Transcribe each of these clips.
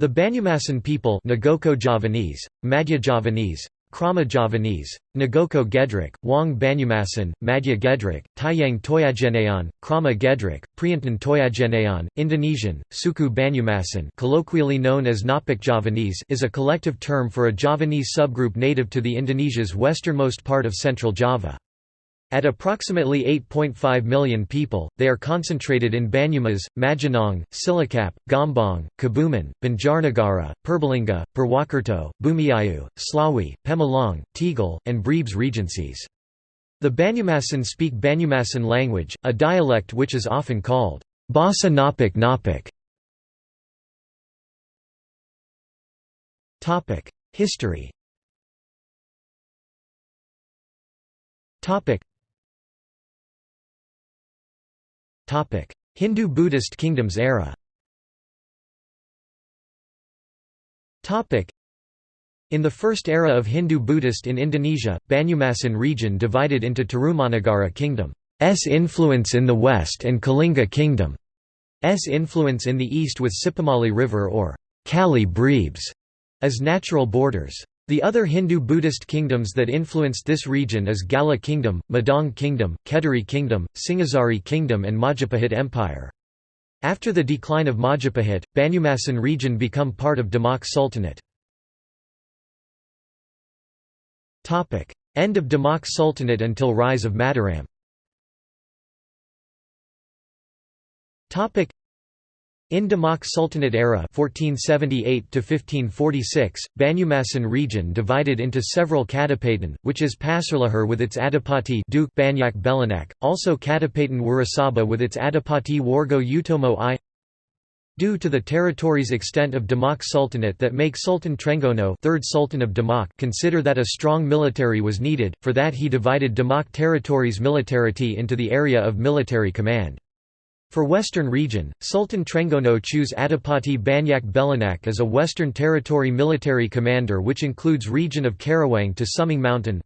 The Banyumasan people Nagoko Javanese, Madhya Javanese, Krama Javanese, Nagoko Gedrik, Wang Banyumasan, Madhya Gedrik, Taiyang Toyagenean, Krama Gedrik, Priantan Toyagenean, Indonesian, Suku Banyumasan colloquially known as Napak Javanese is a collective term for a Javanese subgroup native to the Indonesia's westernmost part of central Java. At approximately 8.5 million people, they are concentrated in Banyumas, Majenang, Cilacap, Gombong, Kebumen, Banjarnegara, Purbalingga, Purwokerto, Bumiayu, Slawi, Pemalang, Tegal, and Brebes regencies. The Banyumasan speak Banyumasan language, a dialect which is often called Bahasa Napak Napak. History Hindu-Buddhist kingdoms era. In the first era of Hindu-Buddhist in Indonesia, Banyumasan region divided into Tarumanagara kingdom's influence in the west and Kalingga kingdom's influence in the east with Sipamali River or Kali Brebes as natural borders. The other Hindu-Buddhist kingdoms that influenced this region is Gala Kingdom, Medang Kingdom, Kediri Kingdom, Singhasari Kingdom and Majapahit Empire. After the decline of Majapahit, Banyumasan region become part of Demak Sultanate. End of Demak Sultanate until rise of Mataram in Demak Sultanate era 1478 1546, Banyumasan region divided into several Kadipatan, which is Pasirlahar with its Adipati Duke Banyak Belanak, also Kadipatan Wurasaba with its Adipati Wargo Utomo I. Due to the territory's extent of Demak Sultanate that make Sultan Trenggono third Sultan of Demak consider that a strong military was needed, for that he divided Demak territory's militarity into the area of military command. For Western region, Sultan Trenggono chose Adipati Banyak Belanak as a Western Territory military commander which includes region of Karawang to Suming Mountain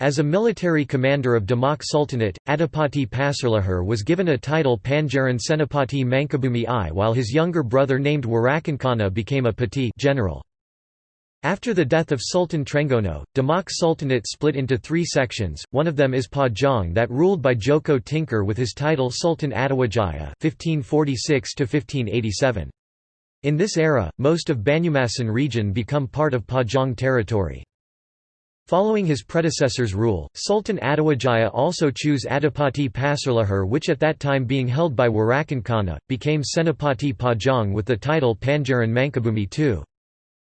As a military commander of Demak Sultanate, Adipati Pasirlahar was given a title Panjaran Senapati Mangkubumi I while his younger brother named Warakankana became a Pati general. After the death of Sultan Trenggono, Demak Sultanate split into three sections, one of them is Pajang that ruled by Joko Tingkir with his title Sultan Hadiwijaya 1546 In this era, most of Banyumasan region become part of Pajang territory. Following his predecessor's rule, Sultan Hadiwijaya also chose Adipati Pasirlahar which at that time being held by Warakankana, became Senapati Pajang with the title Panjaran Mangkubumi II.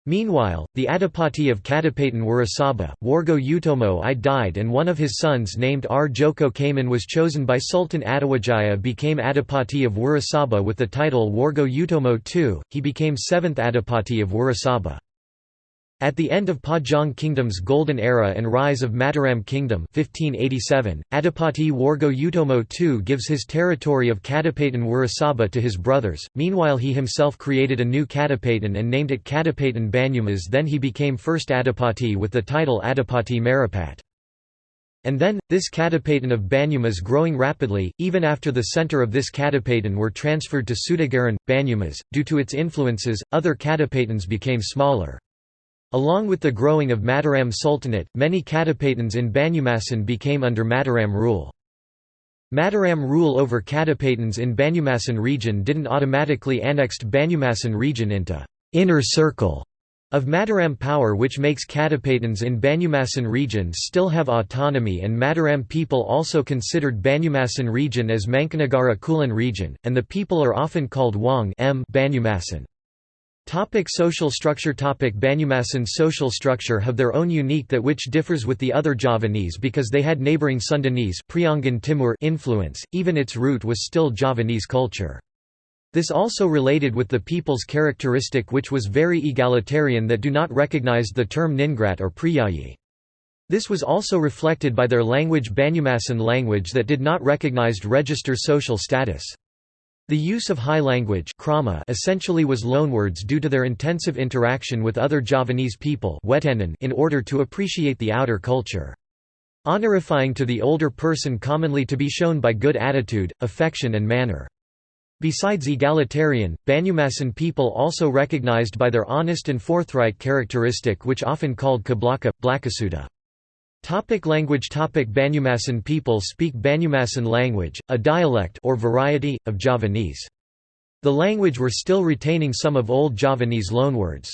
Meanwhile, the Adipati of Kadipatan Wurasaba, Wargo Utomo I died and one of his sons named R. Joko Kaman was chosen by Sultan Hadiwijaya became Adipati of Wurasaba with the title Wargo Utomo II, he became seventh Adipati of Wurasaba. At the end of Pajang Kingdom's golden era and rise of Mataram Kingdom 1587, Adipati Wargo Utomo II gives his territory of Kadipatan Wurasaba to his brothers, meanwhile he himself created a new Kadipatan and named it Kadipatan Banyumas then he became first Adipati with the title Adipati Marapat. And then, this Kadipatan of Banyumas growing rapidly, even after the center of this Kadipatan were transferred to Sudagaran, Banyumas, due to its influences, other Kadipatans became smaller. Along with the growing of Mataram Sultanate, many Kadipatans in Banyumasan became under Mataram rule. Mataram rule over Kadipatans in Banyumasan region didn't automatically annexed Banyumasan region into inner circle of Mataram power which makes Kadipatans in Banyumasan region still have autonomy and Mataram people also considered Banyumasan region as Mangkunagara Kulon region, and the people are often called Wang M Banyumasan. Topic social structure Topic Banyumasan's social structure have their own unique that which differs with the other Javanese because they had neighbouring Sundanese Priangan Timur influence, even its root was still Javanese culture. This also related with the people's characteristic which was very egalitarian that do not recognize the term Ningrat or Priyayi. This was also reflected by their language Banyumasan language that did not recognized register social status. The use of high language Krama essentially was loanwords due to their intensive interaction with other Javanese people in order to appreciate the outer culture. Honorifying to the older person commonly to be shown by good attitude, affection and manner. Besides egalitarian, Banyumasan people also recognized by their honest and forthright characteristic which often called kablaka, blakasuda. Topic language Topic Banyumasan people speak Banyumasan language, a dialect or variety, of Javanese. The language were still retaining some of Old Javanese loanwords.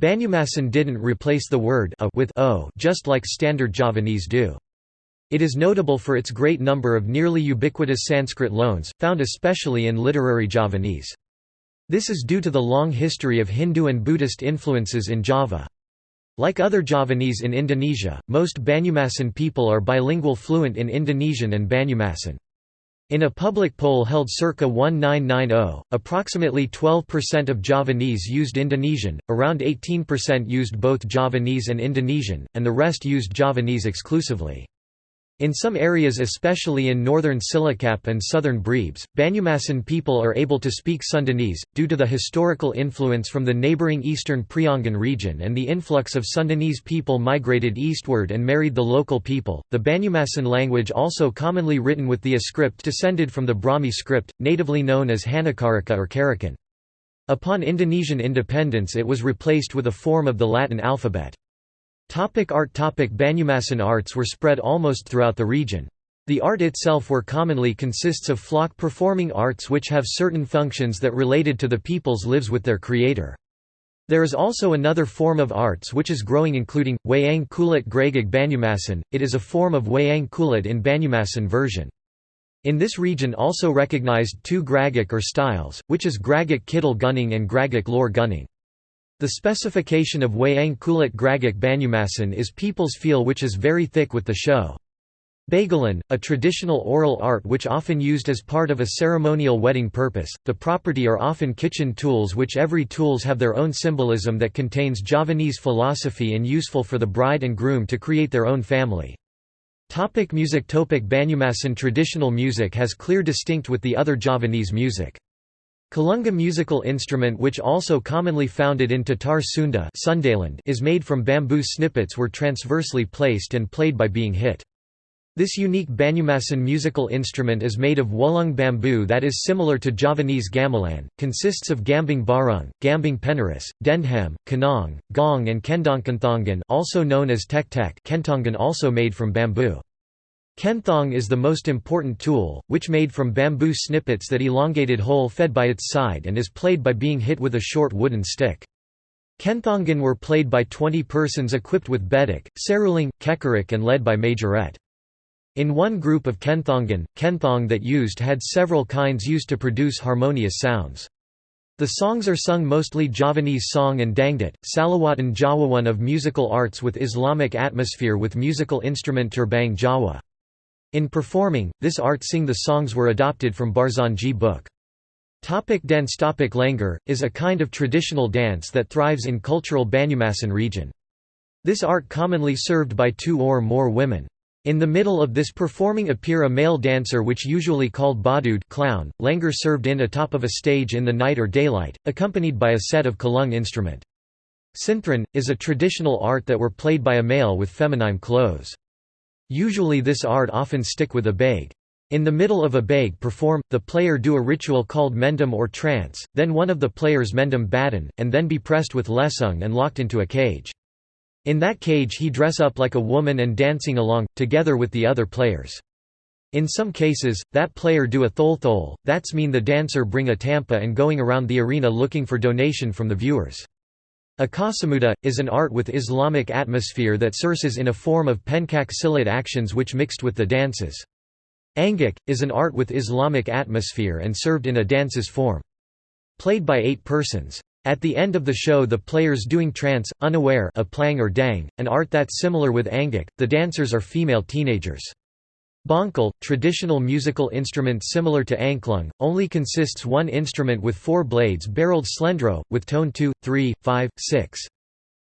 Banyumasan didn't replace the word a with o just like Standard Javanese do. It is notable for its great number of nearly ubiquitous Sanskrit loans, found especially in literary Javanese. This is due to the long history of Hindu and Buddhist influences in Java. Like other Javanese in Indonesia, most Banyumasan people are bilingual fluent in Indonesian and Banyumasan. In a public poll held circa 1990, approximately 12% of Javanese used Indonesian, around 18% used both Javanese and Indonesian, and the rest used Javanese exclusively. In some areas especially in northern Cilacap and southern Brebes, Banyumasan people are able to speak Sundanese, due to the historical influence from the neighbouring eastern Priangan region and the influx of Sundanese people migrated eastward and married the local people. The Banyumasan language also commonly written with the a script descended from the Brahmi script, natively known as Hanacaraka or Carakan. Upon Indonesian independence it was replaced with a form of the Latin alphabet. Topic art Topic Banyumasan arts were spread almost throughout the region. The art itself were commonly consists of flock performing arts which have certain functions that related to the people's lives with their creator. There is also another form of arts which is growing including, Wayang Kulit Gragag Banyumasan, it is a form of Wayang Kulit in Banyumasan version. In this region also recognized two Gragak or styles, which is Gragak Kidal Gunning and Gragak Lore Gunning. The specification of Wayang Kulit Gragak Banyumasan is people's feel which is very thick with the show. Bagalan, a traditional oral art which often used as part of a ceremonial wedding purpose, the property are often kitchen tools which every tools have their own symbolism that contains Javanese philosophy and useful for the bride and groom to create their own family. Topic music Topic Banyumasan Traditional music has clear distinct with the other Javanese music. Kalunga musical instrument which also commonly founded in Tatar Sunda Sundaland is made from bamboo snippets were transversely placed and played by being hit. This unique Banyumasan musical instrument is made of wolung bamboo that is similar to Javanese gamelan, consists of gambang barung, gambang penaris, dendham, kanong, gong and kendongkanthongan also known as tek tek also made from bamboo. Kenthong is the most important tool, which made from bamboo snippets that elongated hole fed by its side and is played by being hit with a short wooden stick. Kenthongan were played by 20 persons equipped with bedik, seruling, kekarik and led by majorette. In one group of Kenthongan, Kenthong that used had several kinds used to produce harmonious sounds. The songs are sung mostly Javanese song and dangdut, Salawatan Jawawan of musical arts with Islamic atmosphere with musical instrument turbang Jawa. In performing, this art sing the songs were adopted from Barzanji book. Topic dance Topic Langar, is a kind of traditional dance that thrives in cultural Banyumasan region. This art commonly served by two or more women. In the middle of this performing appear a male dancer which usually called badud clown, langar served in atop of a stage in the night or daylight, accompanied by a set of calung instrument. Synthron, is a traditional art that were played by a male with feminine clothes. Usually this art often stick with a bag. In the middle of a bag perform, the player do a ritual called mendum or trance, then one of the players mendum baton, and then be pressed with lesung and locked into a cage. In that cage he dress up like a woman and dancing along, together with the other players. In some cases, that player do a thol that's mean the dancer bring a tampa and going around the arena looking for donation from the viewers. Akasamuda, is an art with Islamic atmosphere that surses in a form of pencak silat actions which mixed with the dances. Angik, is an art with Islamic atmosphere and served in a dance's form. Played by eight persons. At the end of the show the players doing trance, unaware of plang or dang, an art that's similar with angik, the dancers are female teenagers. Bongkal, traditional musical instrument similar to anklung, only consists one instrument with four blades barreled slendro, with tone 2, 3, 5, 6.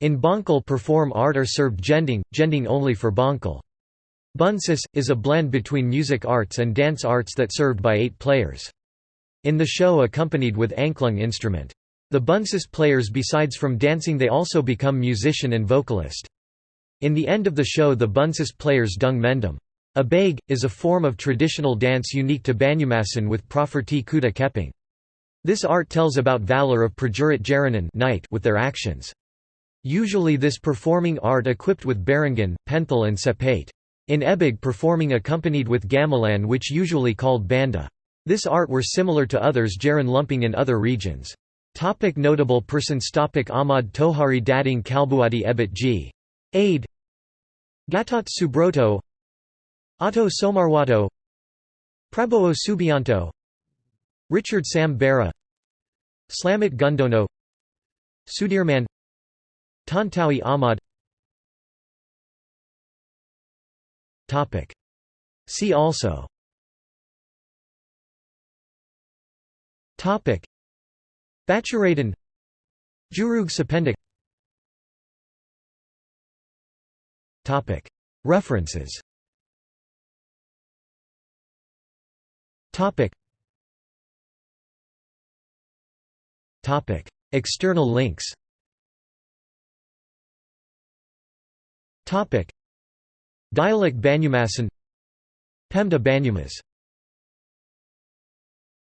In Bongkal perform art are served gending, gending only for Bongkal. Buncis, is a blend between music arts and dance arts that served by eight players. In the show accompanied with anklung instrument. The Buncis players besides from dancing they also become musician and vocalist. In the end of the show the Buncis players dung mendum. A bag, is a form of traditional dance unique to Banyumasan with Proferti Kuda Keping. This art tells about valor of Prajurit Jaranan knight with their actions. Usually this performing art equipped with barangan, penthal and sepate. In Ebig performing accompanied with gamelan which usually called banda. This art were similar to others Jaran lumping in other regions. Topic notable persons Topic Ahmad Tohari Dading Kalbuadi Ebiet G. Ade Gatot Subroto Otto Soemarwoto Prabowo Subianto Richard Sam Bera Slamet Gundono Sudirman Tantawi Ahmad. Topic. See also. Topic. Bachuradan Jurug Sapendik Topic. References Topic. Topic. External links. Topic. Dialect Banyumasan Pemda Banyumas